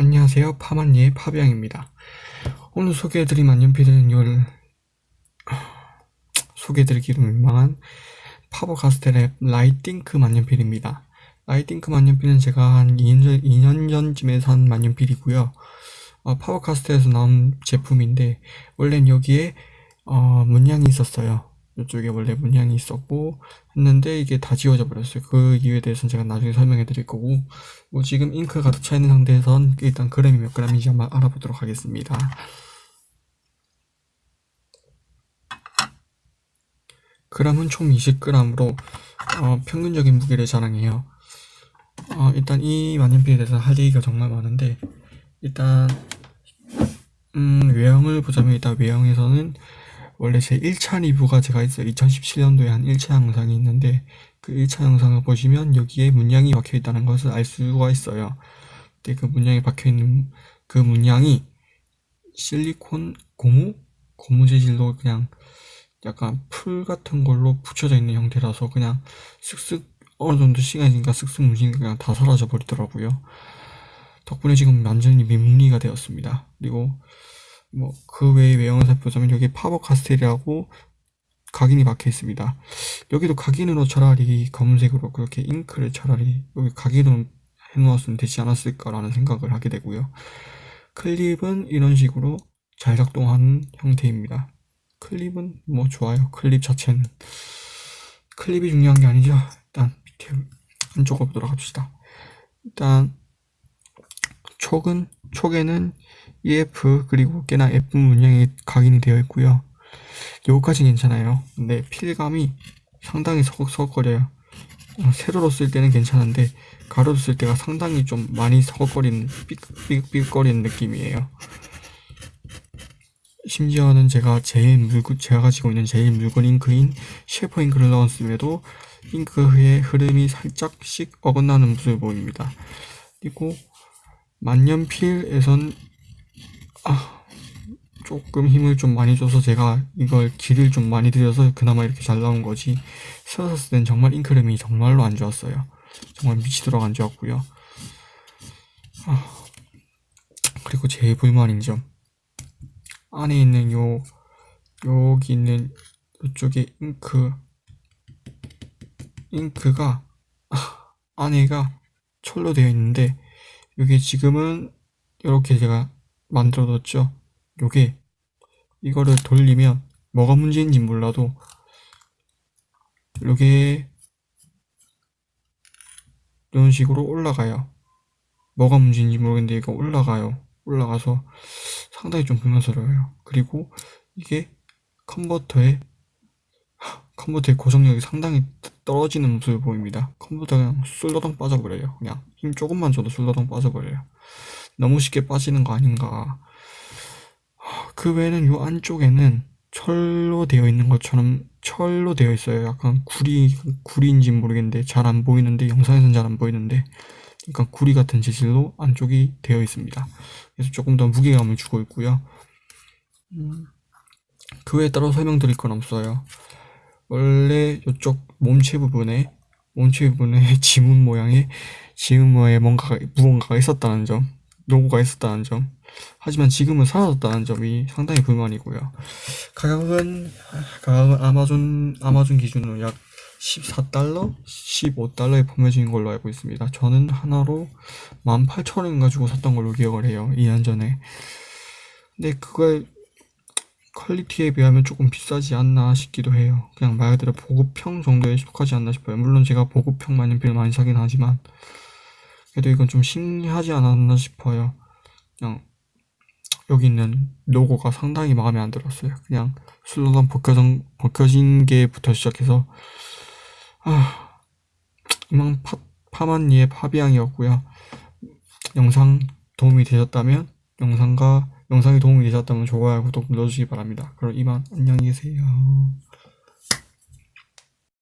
안녕하세요. 파만리의 파비앙입니다. 오늘 소개해드릴 만년필은 요 소개해드리기로 민망한 파버카스텔의 라이팅크 만년필입니다. 라이팅크 만년필은 제가 한 2년, 전, 2년 전쯤에 산 만년필이고요. 어, 파버카스텔에서 나온 제품인데 원래는 여기에 어, 문양이 있었어요. 이쪽에 원래 문양이 있었고 했는데 이게 다 지워져 버렸어요. 그 이유에 대해서는 제가 나중에 설명해 드릴 거고 뭐 지금 잉크 가득 차 있는 상태에선 일단 그램이 몇 그램인지 한번 알아보도록 하겠습니다. 그램은 총 20g으로 어, 평균적인 무게를 자랑해요. 어, 일단 이 만년필에 대해서 할 얘기가 정말 많은데 일단 음, 외형을 보자면 일단 외형에서는 원래 제 1차 리뷰가 제가 있어요. 2017년도에 한 1차 영상이 있는데 그 1차 영상을 보시면 여기에 문양이 박혀 있다는 것을 알 수가 있어요. 근데 그 문양이 박혀 있는 그 문양이 실리콘 고무? 고무 재질로 그냥 약간 풀 같은 걸로 붙여져 있는 형태라서 그냥 쓱쓱 어느 정도 시간이 지니까 쓱쓱 문신이 그냥 다 사라져 버리더라고요. 덕분에 지금 완전히 민무리가 되었습니다. 그리고 뭐 그 외의 외형을 살펴보자면 여기 파버 카스텔이라고 각인이 박혀 있습니다. 여기도 각인으로 차라리 검은색으로 그렇게 잉크를 차라리 여기 각인으로 해놓았으면 되지 않았을까라는 생각을 하게 되고요. 클립은 이런 식으로 잘 작동하는 형태입니다. 클립은 뭐 좋아요. 클립 자체는 클립이 중요한 게 아니죠. 일단 밑에 한쪽으로 합시다. 일단 촉은 촉에는 EF 그리고 꽤나 예쁜 문양이 각인이 되어 있고요. 여기까지 괜찮아요. 근데 필감이 상당히 서걱서걱거려요. 어, 세로로 쓸 때는 괜찮은데 가로로 쓸 때가 상당히 좀 많이 서걱거리는 삑삑삑거리는 느낌이에요. 심지어는 제가 제일 물건 제가 가지고 있는 제일 물건 잉크인 셰퍼 잉크를 넣었음에도 잉크의 흐름이 살짝씩 어긋나는 모습을 보입니다. 그리고 만년필에선 아, 조금 힘을 좀 많이 줘서 제가 이걸 길을 좀 많이 들여서 그나마 이렇게 잘 나온 거지. 세웠을 땐 정말 잉크름이 정말로 안 좋았어요. 정말 미치도록 안 좋았고요. 아, 그리고 제일 불만인 점. 안에 있는 요 여기 있는 이쪽에 잉크 잉크가 아, 안에가 철로 되어 있는데 이게 지금은 이렇게 제가 만들어뒀죠. 요게 이거를 돌리면 뭐가 문제인지 몰라도 요게 이런 식으로 올라가요. 뭐가 문제인지 모르겠는데 이거 올라가요. 올라가서 상당히 좀 불만스러워요. 그리고 이게 컨버터의 컨버터의 고정력이 상당히 떨어지는 모습을 보입니다. 컨버터가 그냥 술러덩 빠져버려요. 그냥 힘 조금만 줘도 술러덩 빠져버려요. 너무 쉽게 빠지는 거 아닌가. 그 외에는 요 안쪽에는 철로 되어 있는 것처럼 철로 되어 있어요. 약간 구리, 구리인지 모르겠는데 잘 안 보이는데 영상에서는 잘 안 보이는데 그러니까 구리 같은 재질로 안쪽이 되어 있습니다. 그래서 조금 더 무게감을 주고 있고요. 음, 그 외에 따로 설명드릴 건 없어요. 원래 이쪽 몸체 부분에 몸체 부분에 지문 모양의 지문 모양의 뭔가가 무언가가 있었다는 점 로고가 있었다는 점. 하지만 지금은 사라졌다는 점이 상당히 불만이고요. 가격은 가격은 아마존 아마존 기준으로 약 14달러? 15달러에 판매 중인 걸로 알고 있습니다. 저는 하나로 18,000원 가지고 샀던 걸로 기억을 해요 2년 전에. 근데 그걸 quality에 비하면 조금 비싸지 않나 싶기도 해요. 그냥 말 그대로 보급형 정도에 속하지 않나 싶어요. 물론 제가 보급형 만년필을 많이 사긴 하지만 그래도 이건 좀 신기하지 않았나 싶어요. 그냥 여기 있는 로고가 상당히 마음에 안 들었어요. 그냥 슬로건 벗겨진, 벗겨진 게부터 시작해서 아 이만 파, 파만니의 파비앙이었고요. 영상 도움이 되셨다면 영상과 영상이 도움이 되셨다면 좋아요 구독 눌러주시기 바랍니다. 그럼 이만 안녕히 계세요.